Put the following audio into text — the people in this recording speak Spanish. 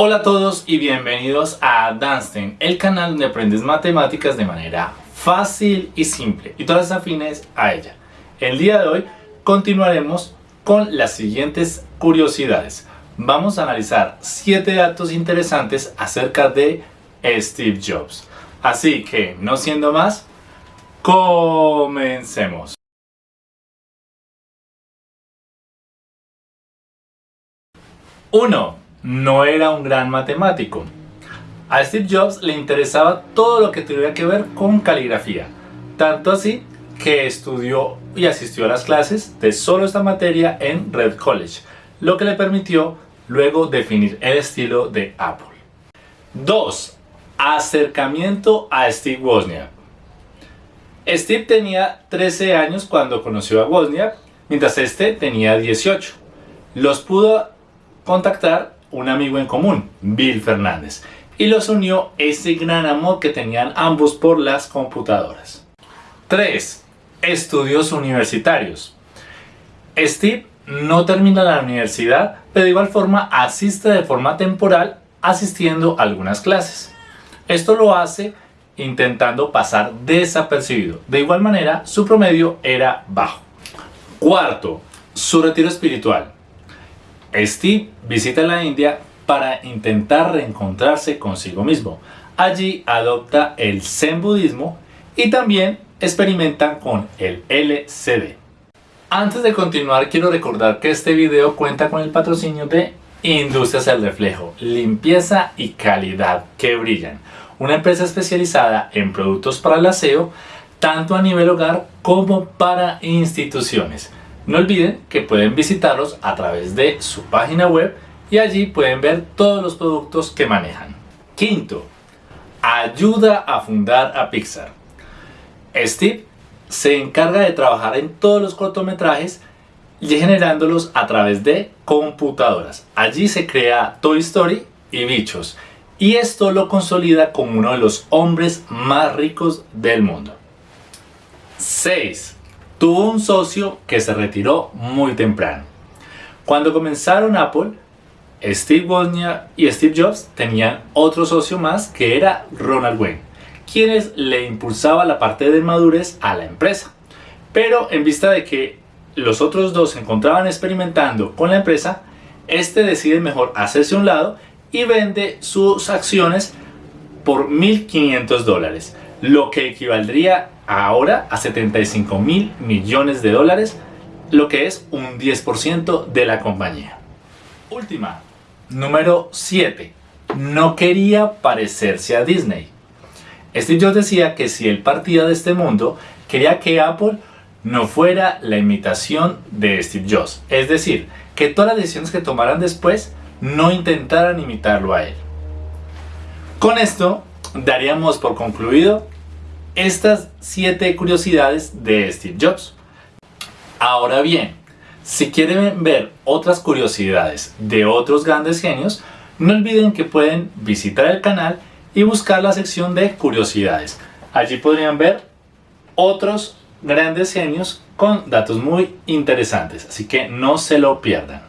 Hola a todos y bienvenidos a Danstein, el canal donde aprendes matemáticas de manera fácil y simple y todas afines a ella. El día de hoy continuaremos con las siguientes curiosidades. Vamos a analizar 7 datos interesantes acerca de Steve Jobs. Así que, no siendo más, comencemos. 1 no era un gran matemático. A Steve Jobs le interesaba todo lo que tuviera que ver con caligrafía, tanto así que estudió y asistió a las clases de solo esta materia en Red College, lo que le permitió luego definir el estilo de Apple. 2. Acercamiento a Steve Wozniak. Steve tenía 13 años cuando conoció a Wozniak, mientras este tenía 18. Los pudo contactar un amigo en común, Bill Fernández, y los unió ese gran amor que tenían ambos por las computadoras. 3. Estudios universitarios. Steve no termina la universidad, pero de igual forma asiste de forma temporal asistiendo a algunas clases. Esto lo hace intentando pasar desapercibido. De igual manera, su promedio era bajo. Cuarto, su retiro espiritual. Steve visita la India para intentar reencontrarse consigo mismo. Allí adopta el Zen budismo y también experimentan con el LCD. Antes de continuar quiero recordar que este video cuenta con el patrocinio de Industrias El Reflejo, limpieza y calidad que brillan. Una empresa especializada en productos para el aseo, tanto a nivel hogar como para instituciones. No olviden que pueden visitarlos a través de su página web y allí pueden ver todos los productos que manejan. Quinto, ayuda a fundar a Pixar. Steve se encarga de trabajar en todos los cortometrajes y generándolos a través de computadoras. Allí se crea Toy Story y Bichos y esto lo consolida como uno de los hombres más ricos del mundo. 6. Tuvo un socio que se retiró muy temprano. Cuando comenzaron Apple, Steve Wozniak y Steve Jobs tenían otro socio más que era Ronald Wayne, quienes le impulsaba la parte de madurez a la empresa. Pero en vista de que los otros dos se encontraban experimentando con la empresa, este decide mejor hacerse un lado y vende sus acciones por 1.500 dólares, lo que equivaldría ahora a 75 mil millones de dólares, lo que es un 10% de la compañía. Última, número 7. No quería parecerse a Disney. Steve Jobs decía que si él partía de este mundo, quería que Apple no fuera la imitación de Steve Jobs. Es decir, que todas las decisiones que tomaran después no intentaran imitarlo a él. Con esto daríamos por concluido estas 7 curiosidades de Steve Jobs. Ahora bien, si quieren ver otras curiosidades de otros grandes genios, no olviden que pueden visitar el canal y buscar la sección de curiosidades. Allí podrían ver otros grandes genios con datos muy interesantes, así que no se lo pierdan.